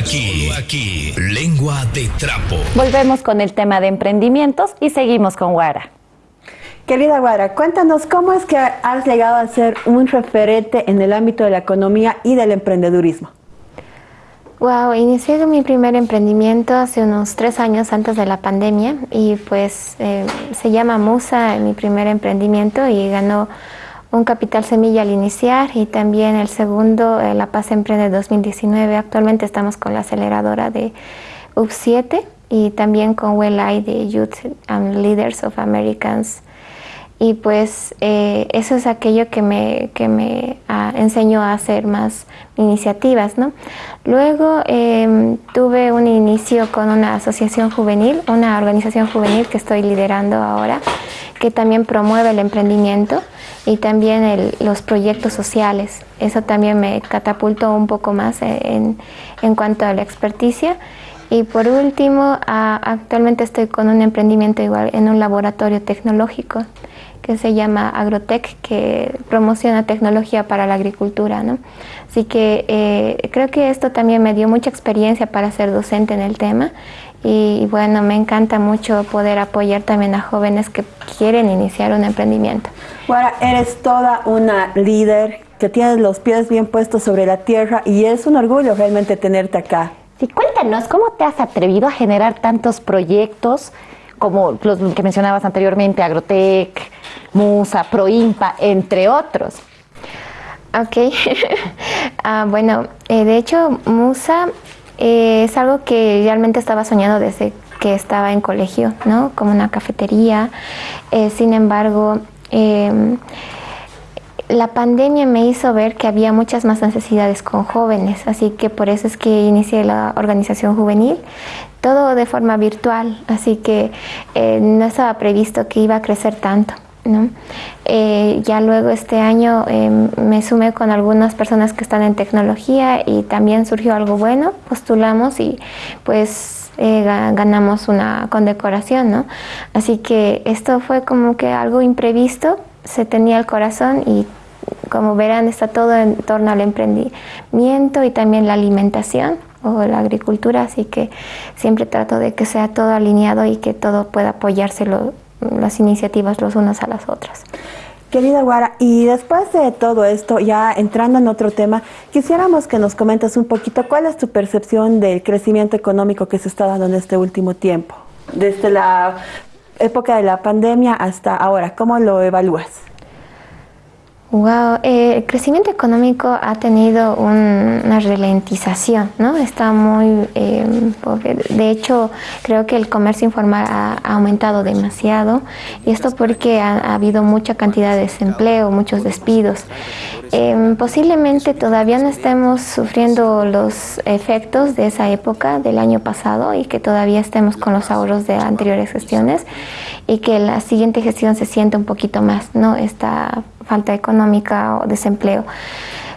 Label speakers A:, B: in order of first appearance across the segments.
A: aquí, aquí, lengua de trapo.
B: Volvemos con el tema de emprendimientos y seguimos con Guara.
C: Querida Guara, cuéntanos cómo es que has llegado a ser un referente en el ámbito de la economía y del emprendedurismo.
D: Wow, inicié mi primer emprendimiento hace unos tres años antes de la pandemia y pues eh, se llama Musa, mi primer emprendimiento y ganó un capital semilla al iniciar y también el segundo, eh, La Paz Emprende 2019. Actualmente estamos con la aceleradora de UP7 y también con WellEye de Youth and Leaders of Americans y pues eh, eso es aquello que me, que me ah, enseñó a hacer más iniciativas. ¿no? Luego em, tuve un inicio con una asociación juvenil, una organización juvenil que estoy liderando ahora, que también promueve el emprendimiento y también los proyectos sociales. Eso también me catapultó un poco más en, en cuanto a la experticia. Y por último, actualmente estoy con un emprendimiento igual en un laboratorio tecnológico que se llama Agrotech, que promociona tecnología para la agricultura. ¿no? Así que eh, creo que esto también me dio mucha experiencia para ser docente en el tema y, bueno, me encanta mucho poder apoyar también a jóvenes que quieren iniciar un emprendimiento.
C: Bueno, eres toda una líder que tienes los pies bien puestos sobre la tierra y es un orgullo realmente tenerte acá.
B: Sí, cuéntanos, ¿cómo te has atrevido a generar tantos proyectos como los que mencionabas anteriormente, Agrotech, Musa, Proimpa, entre otros.
D: Ok, ah, bueno, eh, de hecho Musa eh, es algo que realmente estaba soñando desde que estaba en colegio, ¿no? Como una cafetería. Eh, sin embargo, em, la pandemia me hizo ver que había muchas más necesidades con jóvenes, así que por eso es que inicié la organización juvenil, todo de forma virtual, así que no estaba previsto que iba a crecer tanto. Eh, ya luego este año em, me sumé con algunas personas que están en tecnología y también surgió algo bueno, postulamos y pues eh, ganamos una condecoración, ¿no? Así que esto fue como que algo imprevisto, se tenía el corazón y como verán está todo en torno al emprendimiento y también la alimentación o la agricultura, así que siempre trato de que sea todo alineado y que todo pueda apoyárselo las iniciativas los unas a las otras.
C: Querida Guara, y después de todo esto, ya entrando en otro tema, quisiéramos que nos comentes un poquito cuál es tu percepción del crecimiento económico que se está dando en este último tiempo, desde la época de la pandemia hasta ahora, ¿cómo lo evalúas?
D: Wow, eh, el crecimiento económico ha tenido una ralentización, ¿no? Está muy, eh, de hecho, creo que el comercio informal ha, aumentado demasiado y esto porque ha, habido mucha cantidad de desempleo, muchos despidos. Eh, posiblemente todavía no estemos sufriendo los efectos de esa época del año pasado y que todavía estemos con los ahorros de anteriores gestiones y que la siguiente gestión se sienta un poquito más, ¿no? Esta falta económica o desempleo.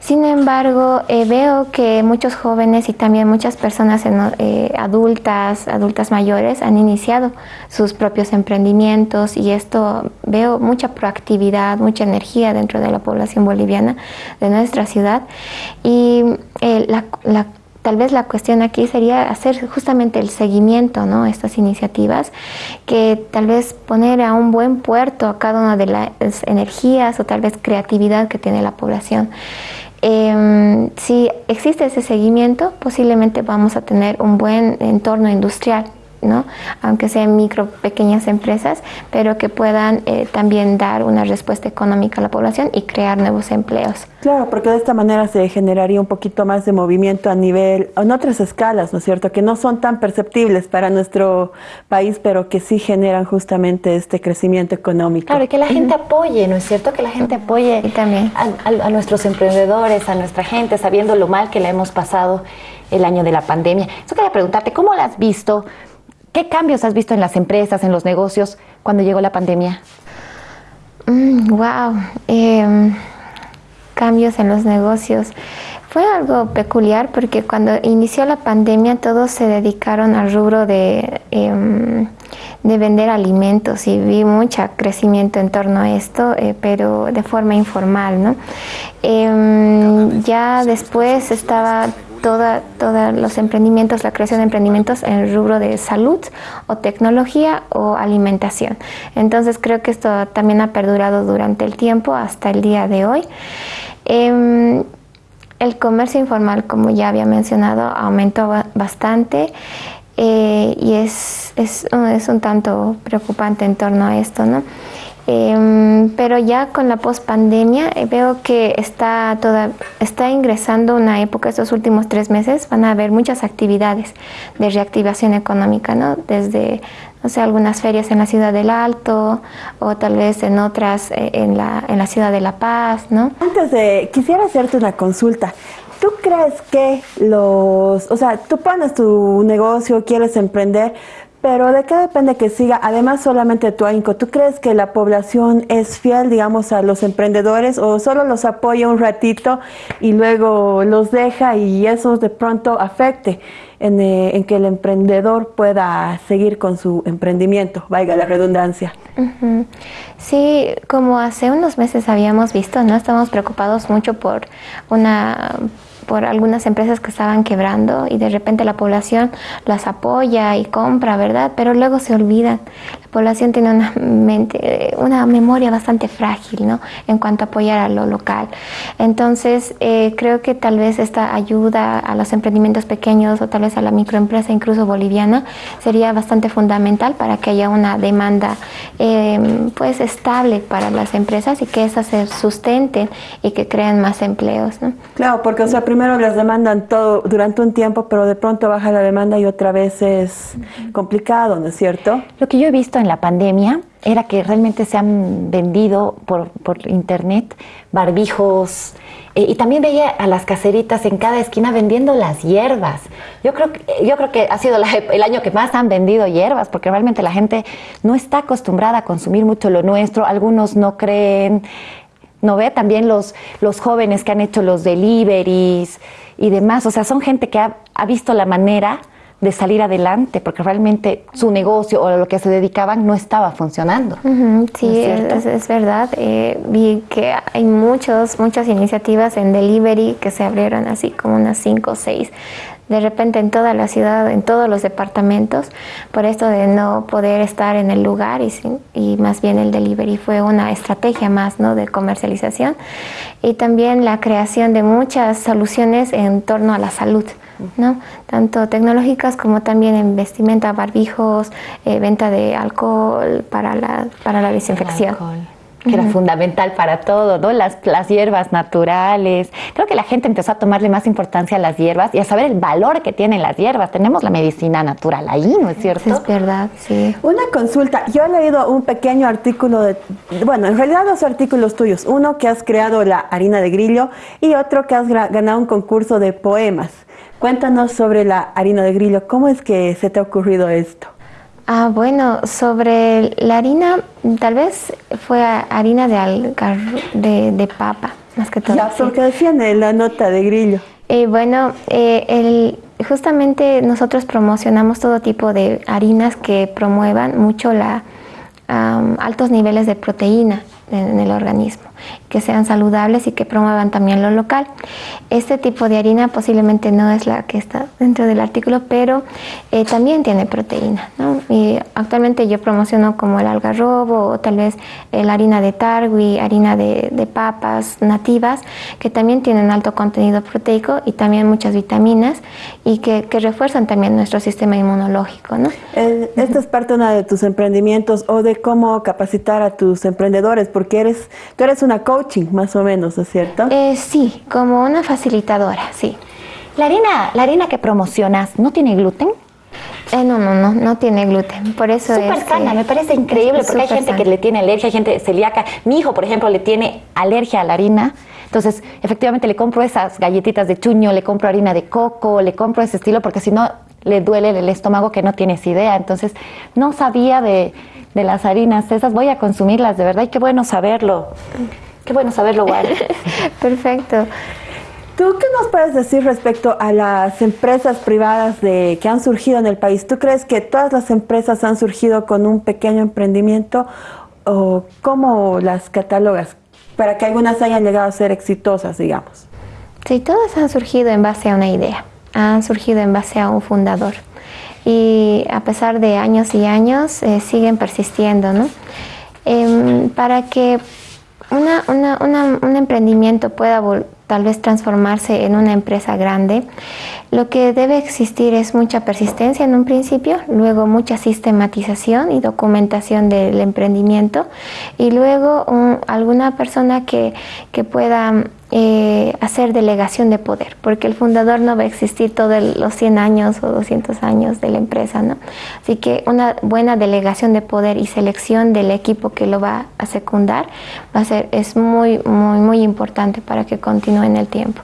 D: Sin embargo, eh, veo que muchos jóvenes y también muchas personas eh, adultas, adultas mayores, han iniciado sus propios emprendimientos y esto veo mucha proactividad, mucha energía dentro de la población boliviana de nuestra ciudad. Y eh, la Tal vez la cuestión aquí sería hacer justamente el seguimiento, ¿no? Estas iniciativas, que tal vez poner a un buen puerto a cada una de las energías o tal vez creatividad que tiene la población. Em, si existe ese seguimiento, posiblemente vamos a tener un buen entorno industrial ¿no? aunque sean micro, pequeñas empresas, pero que puedan eh, también dar una respuesta económica a la población y crear nuevos empleos.
C: Claro, porque de esta manera se generaría un poquito más de movimiento a nivel, en otras escalas, ¿no es cierto?, que no son tan perceptibles para nuestro país, pero que sí generan justamente este crecimiento económico.
B: Claro, y que la gente apoye, ¿no es cierto?, que la gente apoye también a, nuestros emprendedores, a nuestra gente, sabiendo lo mal que le hemos pasado el año de la pandemia. Eso quería preguntarte, ¿cómo la has visto? ¿Qué cambios has visto en las empresas, en los negocios cuando llegó la pandemia?
D: wow, mm, em, cambios en los negocios. Fue algo peculiar porque cuando inició la pandemia todos se dedicaron al rubro de, em, de vender alimentos y vi mucho crecimiento en torno a esto, eh, pero de forma informal. ¿no? Em, ya después estaba todos los emprendimientos, la creación de emprendimientos en el rubro de salud o tecnología o alimentación. Entonces creo que esto también ha perdurado durante el tiempo hasta el día de hoy. Em, el comercio informal, como ya había mencionado, aumentó bastante. Eh, y es, es, es, un tanto preocupante en torno a esto, ¿no? Em, pero ya con la pospandemia eh, veo que está, toda, está ingresando una época, estos últimos tres meses, van a haber muchas actividades de reactivación económica, ¿no? Desde, no sé, algunas ferias en la ciudad del Alto o tal vez en otras eh, en, la, en la ciudad de La Paz, ¿no?
C: Antes de, quisiera hacerte una consulta. ¿Tú crees que los, o sea, tú pones tu negocio, quieres emprender, pero ¿de qué depende que siga? Además, solamente tu ahínco. ¿Tú crees que la población es fiel, digamos, a los emprendedores o solo los apoya un ratito y luego los deja y eso de pronto afecte en, eh, en que el emprendedor pueda seguir con su emprendimiento, valga la redundancia?
D: Sí, como hace unos meses habíamos visto, ¿no? Estamos preocupados mucho por una por algunas empresas que estaban quebrando y de repente la población las apoya y compra, ¿verdad? Pero luego se olvidan. La población tiene una, mente, una memoria bastante frágil, ¿no? En cuanto a apoyar a lo local. Entonces, eh, creo que tal vez esta ayuda a los emprendimientos pequeños o tal vez a la microempresa, incluso boliviana, sería bastante fundamental para que haya una demanda em, pues estable para las empresas y que esas se sustenten y que creen más empleos, ¿no?
C: Claro, porque o sea, primero les demandan todo durante un tiempo, pero de pronto baja la demanda y otra vez es complicado, ¿no es cierto?
B: Lo que yo he visto en la pandemia era que realmente se han vendido por, por internet barbijos eh, y también veía a las caseritas en cada esquina vendiendo las hierbas. Yo creo yo creo que ha sido el año que más han vendido hierbas porque realmente la gente no está acostumbrada a consumir mucho lo nuestro, algunos no creen. ¿no ve? También los, los jóvenes que han hecho los deliveries y demás, o sea, son gente que ha, visto la manera de salir adelante, porque realmente su negocio o lo que se dedicaban no estaba funcionando.
D: sí, es, verdad. Eh, vi que hay muchos, muchas iniciativas en delivery que se abrieron así como unas cinco o seis de repente en toda la ciudad, en todos los departamentos, por esto de no poder estar en el lugar y, y más bien el delivery fue una estrategia más ¿no? de comercialización y también la creación de muchas soluciones en torno a la salud. ¿No? tanto tecnológicas como también en vestimenta, barbijos, eh, venta de alcohol para la, para la desinfección
B: que era fundamental para todo, ¿no? Las, las hierbas naturales. Creo que la gente empezó a tomarle más importancia a las hierbas y a saber el valor que tienen las hierbas. Tenemos la medicina natural ahí, ¿no es cierto?
D: Es verdad, sí.
C: Una consulta. Yo he leído un pequeño artículo de, bueno, en realidad dos artículos tuyos. Uno que has creado la harina de grillo y otro que has ganado un concurso de poemas. Cuéntanos sobre la harina de grillo. ¿Cómo es que se te ha ocurrido esto?
D: Ah, bueno, sobre la harina, tal vez fue harina de, de, de papa, más que todo.
C: Ya, porque decían en la nota de grillo.
D: Eh, bueno, eh, el, justamente nosotros promocionamos todo tipo de harinas que promuevan mucho la altos niveles de proteína en el organismo que sean saludables y que promuevan también lo local. Este tipo de harina posiblemente no es la que está dentro del artículo, pero eh, también tiene proteína. Y actualmente yo promociono como el algarrobo o tal vez la harina de tarwi, harina de, papas nativas, que también tienen alto contenido proteico y también muchas vitaminas y que, refuerzan también nuestro sistema inmunológico. ¿no?
C: Eh, esta es parte de tus emprendimientos o de cómo capacitar a tus emprendedores, porque eres, tú eres una coaching, más o menos, ¿es cierto?
D: Eh, sí, como una facilitadora, sí.
B: ¿La harina, ¿La harina que promocionas no tiene gluten?
D: Eh, no, no, no, no tiene gluten. Por eso
B: Súper
D: es.
B: sana, me parece increíble porque hay gente que le tiene alergia, hay gente celíaca. Mi hijo, por ejemplo, le tiene alergia a la harina. Entonces, efectivamente, le compro esas galletitas de chuño, le compro harina de coco, le compro ese estilo porque si no le duele el estómago que no tienes idea. Entonces, no sabía de, de las harinas esas, voy a consumirlas, de verdad, y qué bueno saberlo. Qué bueno saberlo, Juan.
D: Perfecto.
C: ¿Tú qué nos puedes decir respecto a las empresas privadas de, que han surgido en el país? ¿Tú crees que todas las empresas han surgido con un pequeño emprendimiento o cómo las catalogas para que algunas hayan llegado a ser exitosas, digamos?
D: Sí, todas han surgido en base a una idea. Han surgido en base a un fundador y a pesar de años y años eh, siguen persistiendo. ¿no? Em, para que un emprendimiento pueda tal vez transformarse en una empresa grande, lo que debe existir es mucha persistencia en un principio, luego mucha sistematización y documentación del emprendimiento y luego alguna persona que, que pueda eh, hacer delegación de poder, porque el fundador no va a existir todos los 100 años o 200 años de la empresa, ¿no? Así que una buena delegación de poder y selección del equipo que lo va a secundar va a ser, es muy, muy, muy importante para que continúe en el tiempo.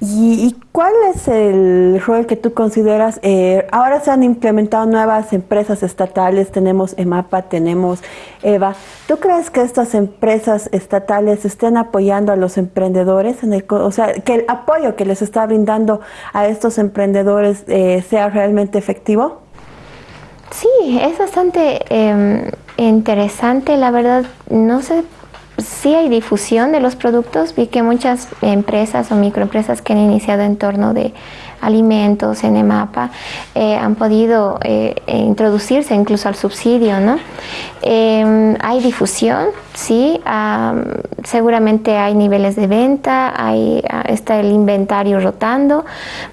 C: ¿Y, cuál es el rol que tú consideras? Eh, ahora se han implementado nuevas empresas estatales, tenemos EMAPA, tenemos EVA. ¿Tú crees que estas empresas estatales estén apoyando a los emprendedores? En el, o sea, que el apoyo que les está brindando a estos emprendedores eh, sea realmente efectivo?
D: Sí, es bastante em, interesante. La verdad, no sé sí hay difusión de los productos. Vi que muchas empresas o microempresas que han iniciado en torno de alimentos en EMAPA eh, han podido eh, introducirse incluso al subsidio. ¿no? Em, hay difusión, sí, seguramente hay niveles de venta, hay, ah, está el inventario rotando,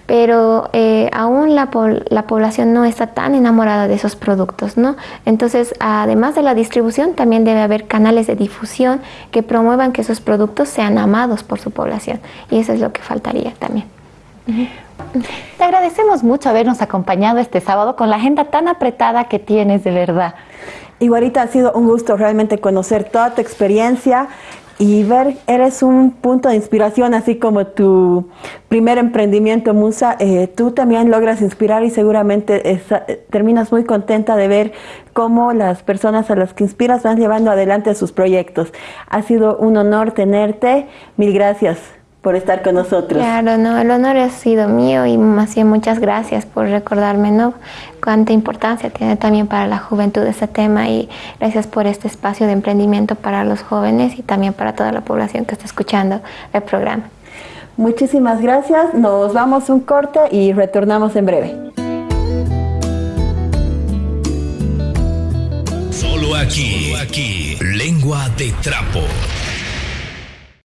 D: pero eh, aún la, la, población no está tan enamorada de esos productos. ¿no? Entonces, además de la distribución, también debe haber canales de difusión que promuevan que esos productos sean amados por su población. Y eso es lo que faltaría también.
B: Te agradecemos mucho habernos acompañado este sábado con la agenda tan apretada que tienes, de verdad.
C: Igualita, ha sido un gusto realmente conocer toda tu experiencia y ver, eres un punto de inspiración, así como tu primer emprendimiento, Musa, eh, tú también logras inspirar y seguramente terminas muy contenta de ver cómo las personas a las que inspiras van llevando adelante sus proyectos. Ha sido un honor tenerte, mil gracias por estar con nosotros.
D: Claro, no, el honor ha sido mío y más bien muchas gracias por recordarme, ¿no? Cuánta importancia tiene también para la juventud este tema y gracias por este espacio de emprendimiento para los jóvenes y también para toda la población que está escuchando el programa.
C: Muchísimas gracias, nos vamos un corte y retornamos en breve.
A: Solo aquí, aquí, lengua de trapo.